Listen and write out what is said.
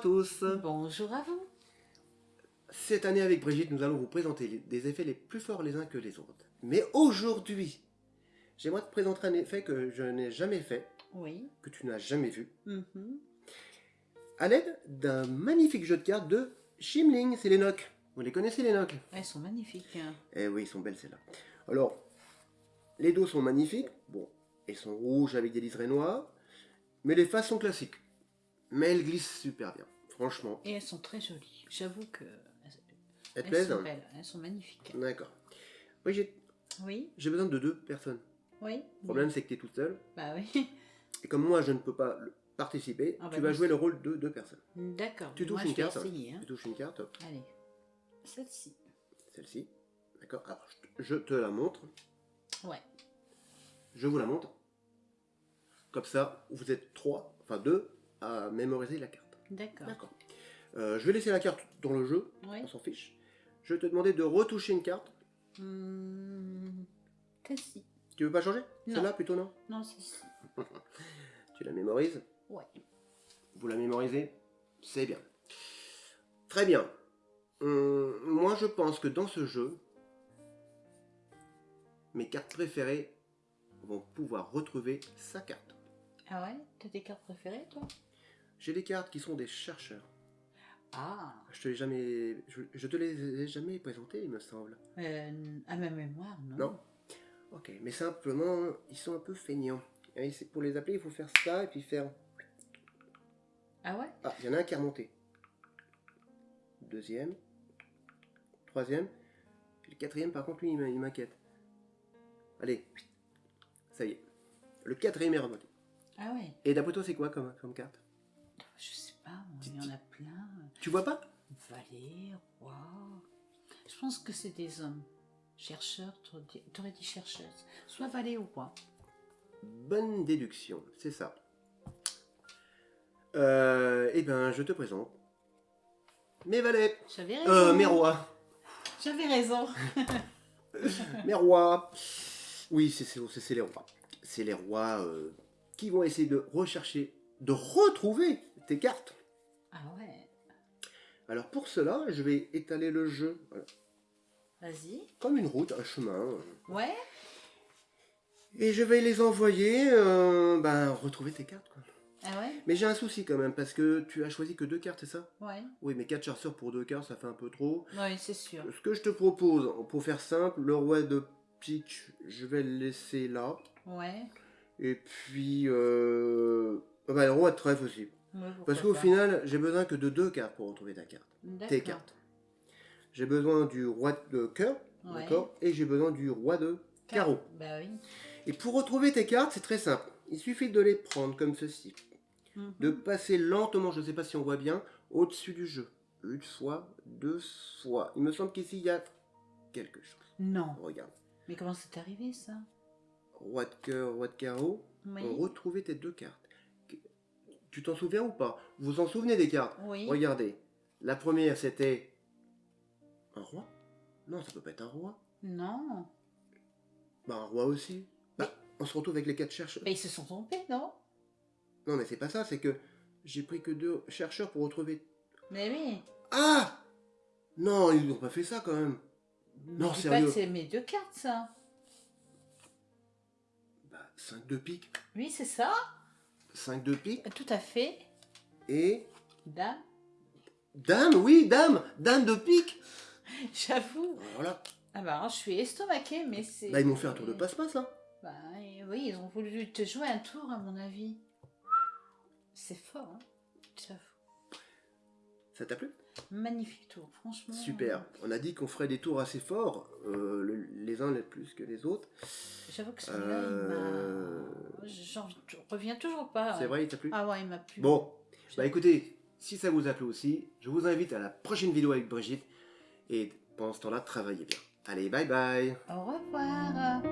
tous Bonjour à vous Cette année avec Brigitte, nous allons vous présenter des effets les plus forts les uns que les autres. Mais aujourd'hui, j'aimerais te présenter un effet que je n'ai jamais fait, Oui. que tu n'as jamais vu, Mhm. à l'aide d'un magnifique jeu de cartes de Shimling, c'est les NOC. Vous les connaissez les NOC Elles sont magnifiques. hein. Eh oui, ils sont belles celles-là. Alors, les dos sont magnifiques. Bon, elles sont rouges avec des liserés noirs. Mais les faces sont classiques. Mais elles glissent super bien. Franchement, Et elles sont très jolies. J'avoue que elles elles plaisent sont belles. Elles sont magnifiques. D'accord. Oui, j'ai Oui. besoin de deux personnes. Oui. Le problème, c'est que tu es toute seule. Bah oui. Et comme moi, je ne peux pas participer, Ah bah tu vas jouer le rôle de deux personnes. D'accord. Tu touches Moi, une je carte. essayer. hein. Tu touches une carte, Allez. Celle-ci. celle-ci. D'accord Alors, je te- je te la montre. Ouais. Je vous la montre. Comme ça, vous êtes trois, enfin deux, à mémoriser la carte. D'accord. D'accord. Euh, je vais laisser la carte dans le jeu, Oui. on s'en fiche. Je vais te demander de retoucher une carte. Hum, Celle-ci. Tu veux pas changer? Non. Celle-là plutôt non? Non, celle-ci. Tu la mémorises? Ouais. Vous la mémorisez? C'est bien. Très bien. Hum, moi, je pense que dans ce jeu, mes cartes préférées vont pouvoir retrouver sa carte. Ah ouais? T'as tes cartes préférées, toi? J'ai des cartes qui sont des chercheurs. Ah. Je te les jamais, je, je te les ai jamais présentées, il me semble. Euh, à ma mémoire, non. Non Ok, mais simplement, ils sont un peu feignants. Et pour les appeler, il faut faire ça et puis faire... Ah ouais? Ah, il y en a un qui est remonté. Deuxième. Troisième. Le quatrième, par contre, lui, il m'inquiète. Allez. Ça y est. Le quatrième est remonté. Ah ouais Et d'après toi, c'est quoi comme, comme carte? Il y en a plein. Tu vois pas? Valet, roi. Je pense que c'est des hommes. Chercheurs, t'aurais dit- chercheuse. Soit valet ou roi. Bonne déduction, c'est ça. Euh, eh ben, je te présente. Mes valets. J'avais raison. Euh, mes rois. J'avais raison. Mes rois. Oui, c'est c'est- c'est- c'est les rois. C'est les rois euh, qui vont essayer de rechercher, de retrouver tes cartes. Ah ouais. Alors pour cela, je vais étaler le jeu voilà, Vas-y. comme une route, un chemin. Ouais. Et je vais les envoyer, euh, ben, retrouver tes cartes. Quoi. Ah ouais Mais j'ai un souci quand même, parce que tu as choisi que deux cartes, c'est ça? Ouais. Oui, mais quatre chasseurs pour deux cartes, ça fait un peu trop. Ouais, c'est sûr. Ce que je te propose, pour faire simple, le roi de pique, je vais le laisser là. Ouais. Et puis, euh... ah bah, le roi de trèfle aussi. Ouais, Parce qu'au final, j'ai besoin que de deux cartes pour retrouver ta carte. Tes cartes. J'ai besoin du roi de cœur, Ouais. d'accord Et j'ai besoin du roi de carreau. Bah oui. Et pour retrouver tes cartes, c'est très simple. Il suffit de les prendre comme ceci. Mhm. De passer lentement, je ne sais pas si on voit bien, au-dessus du jeu. Une fois, deux fois. Il me semble qu'ici, il y a quelque chose. Non. Regarde. Mais comment c'est arrivé ça? Roi de cœur, roi de carreau. Oui. Retrouver tes deux cartes. Tu t'en souviens ou pas? Vous vous en souvenez des cartes Oui. Regardez. La première, c'était un roi? Non, ça peut pas être un roi. Non. Bah, un roi aussi. Bah, on se retrouve avec les quatre chercheurs. Bah ils se sont trompés, non? Non, mais c'est pas ça, c'est que j'ai pris que deux chercheurs pour retrouver. Mais oui. Ah Non, ils n'ont pas fait ça quand même. Non, Dis pas sérieux. c'est mes deux cartes, ça. Bah, 5 de pique. Oui, c'est ça. 5 de pique. Tout à fait. Et. Dame. Dame, oui, dame Dame de pique J'avoue. Voilà. Ah bah alors, je suis estomaquée, mais c'est... Bah, ils m'ont fait un tour de passe-passe là. Bah oui, ils ont voulu te jouer un tour, à mon avis. C'est fort, hein J'avoue. Ça t'a plu? Magnifique tour, franchement. Super. On a dit qu'on ferait des tours assez forts, euh, le- les uns les plus que les autres. J'avoue que celui-là, Euh, il m'a... J'en reviens toujours pas. C'est vrai, il t'a plu Ah ouais, il m'a plu. Bon, bah écoutez, si ça vous a plu aussi, je vous invite à la prochaine vidéo avec Brigitte. Et pendant ce temps-là, travaillez bien. Allez, bye bye Au revoir.